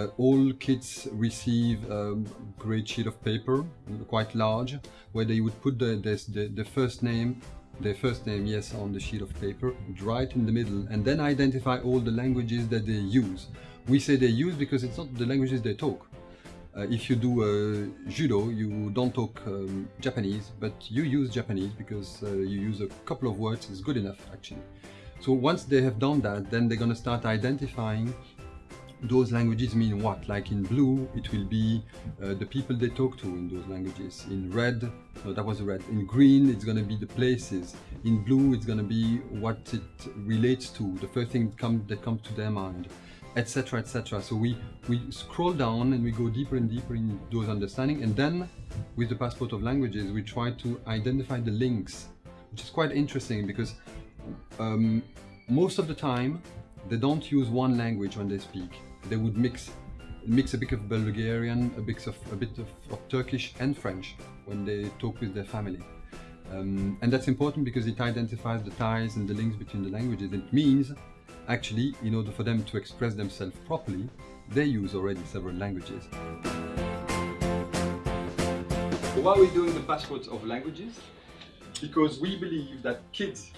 Uh, all kids receive a great sheet of paper, quite large, where they would put the, the, the first name their first name, yes, on the sheet of paper, right in the middle, and then identify all the languages that they use. We say they use because it's not the languages they talk. Uh, if you do uh, judo, you don't talk um, Japanese, but you use Japanese because uh, you use a couple of words, it's good enough actually. So once they have done that, then they're going to start identifying those languages mean what. Like in blue, it will be uh, the people they talk to in those languages. In red, no, that was red. In green, it's going to be the places. In blue, it's going to be what it relates to, the first thing that comes that comes to their mind, etc., etc. So we we scroll down and we go deeper and deeper in those understanding, and then with the passport of languages, we try to identify the links, which is quite interesting because um, most of the time they don't use one language when they speak they would mix mix a bit of Bulgarian, a bit of a bit of, of Turkish and French when they talk with their family. Um, and that's important because it identifies the ties and the links between the languages. It means, actually, in order for them to express themselves properly, they use already several languages. Why are we doing the passports of languages? Because we believe that kids,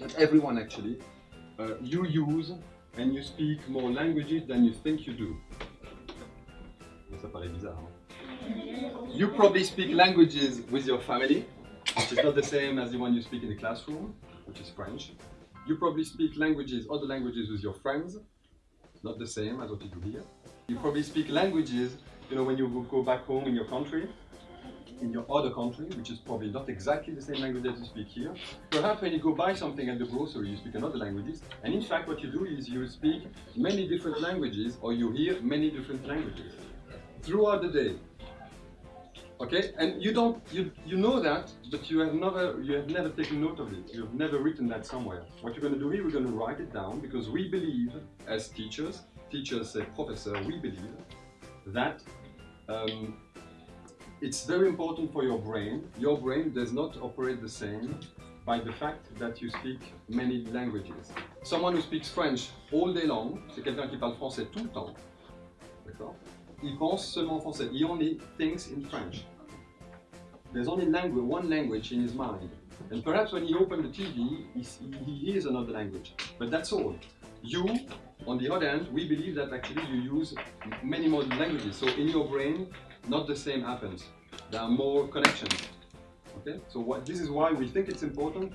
that everyone actually, uh, you use and you speak more languages than you think you do. Ça paraît bizarre. Hein? You probably speak languages with your family, which is not the same as the one you speak in the classroom, which is French. You probably speak languages, other languages with your friends, not the same as what you do here. You probably speak languages, you know, when you go back home in your country, in your other country, which is probably not exactly the same language that you speak here. Perhaps when you go buy something at the grocery, you speak another languages, and in fact what you do is you speak many different languages, or you hear many different languages throughout the day. Okay, and you don't, you, you know that, but you have never, you have never taken note of it. You've never written that somewhere. What you're going to do here, we're going to write it down because we believe, as teachers, teachers say professor, we believe that um, it's very important for your brain. Your brain does not operate the same by the fact that you speak many languages. Someone who speaks French all day long, c'est quelqu'un qui parle français tout le temps. D'accord Il pense seulement français. He only thinks in French. There's only language, one language in his mind. And perhaps when he opens the TV, he, he hears another language. But that's all. You, on the other hand, we believe that actually you use many more languages. So in your brain, not the same happens. There are more connections. Okay, so what, this is why we think it's important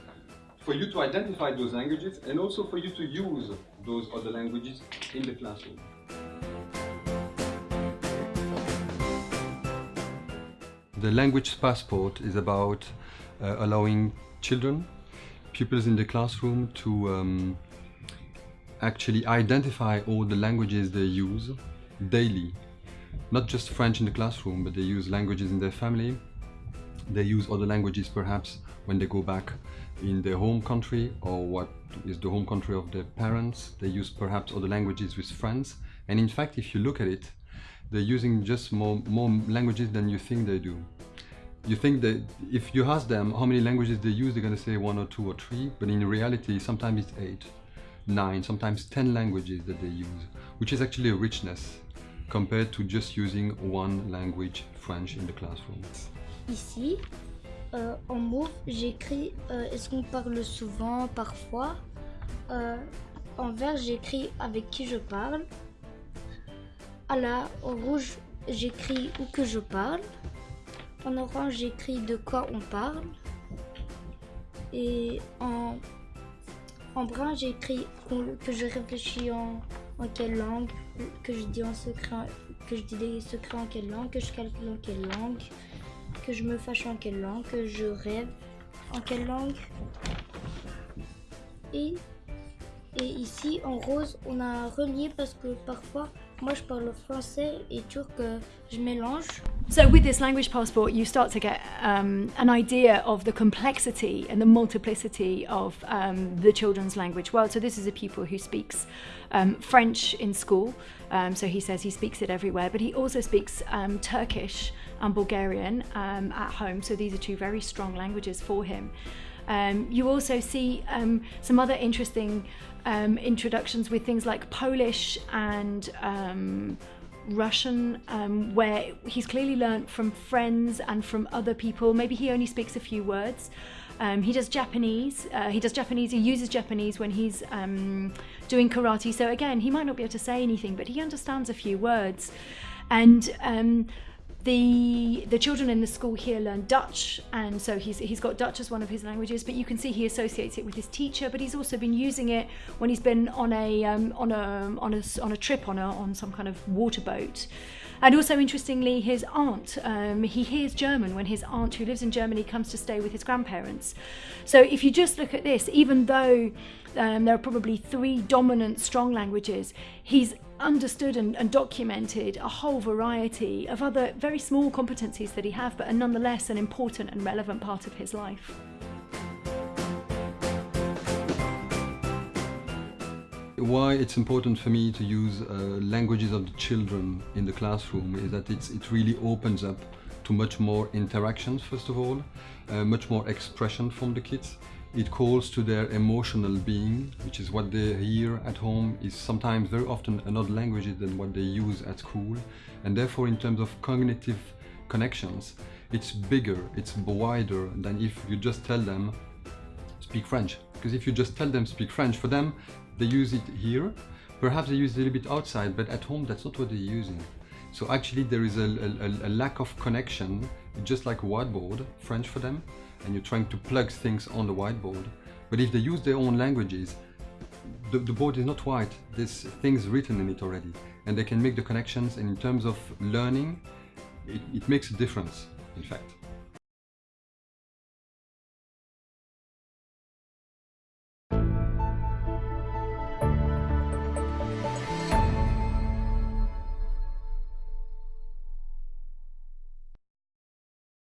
for you to identify those languages and also for you to use those other languages in the classroom. The language passport is about uh, allowing children, pupils in the classroom to um, actually identify all the languages they use daily not just French in the classroom, but they use languages in their family. They use other languages perhaps when they go back in their home country or what is the home country of their parents. They use perhaps other languages with friends. And in fact, if you look at it, they're using just more, more languages than you think they do. You think that if you ask them how many languages they use, they're going to say one or two or three, but in reality, sometimes it's eight, nine, sometimes 10 languages that they use, which is actually a richness compared to just using one language, French, in the classroom. Ici, euh, en mauve, j'écris euh, est-ce qu'on parle souvent, parfois? Euh, en vert, j'écris avec qui je parle. À la en rouge, j'écris où que je parle. En orange, j'écris de quoi on parle. Et en brun, j'écris que je réfléchis en, en quelle langue, que je dis en secret, que je dis des secrets en quelle langue, que je calcule en quelle langue, que je me fâche en quelle langue, que je rêve en quelle langue. Et, et ici en rose, on a relié parce que parfois moi je parle français et turc, je mélange. So with this language passport, you start to get um, an idea of the complexity and the multiplicity of um, the children's language world. So this is a pupil who speaks um, French in school. Um, so he says he speaks it everywhere, but he also speaks um, Turkish and Bulgarian um, at home. So these are two very strong languages for him. Um, you also see um, some other interesting um, introductions with things like Polish and Russian, um, where he's clearly learnt from friends and from other people. Maybe he only speaks a few words. Um, he does Japanese. Uh, he does Japanese. He uses Japanese when he's um, doing karate. So again, he might not be able to say anything, but he understands a few words. And um, the the children in the school here learn Dutch, and so he's he's got Dutch as one of his languages. But you can see he associates it with his teacher. But he's also been using it when he's been on a um, on a on a on a trip on a on some kind of water boat. And also, interestingly, his aunt, um, he hears German when his aunt, who lives in Germany, comes to stay with his grandparents. So, if you just look at this, even though um, there are probably three dominant strong languages, he's understood and, and, documented a whole variety of other very small competencies that he have, but are nonetheless an important and relevant part of his life. Why it's important for me to use uh, languages of the children in the classroom is that it's, it really opens up to much more interactions, first of all, uh, much more expression from the kids. It calls to their emotional being, which is what they hear at home, is sometimes very often another language than what they use at school. And therefore, in terms of cognitive connections, it's bigger, it's wider than if you just tell them, speak French. Because if you just tell them speak French, for them, they use it here, perhaps they use it a little bit outside, but at home that's not what they're using. So actually there is a, a, a lack of connection, just like whiteboard, French for them, and you're trying to plug things on the whiteboard. But if they use their own languages, the, the board is not white, there's things written in it already, and they can make the connections, and in terms of learning, it, it makes a difference, in fact.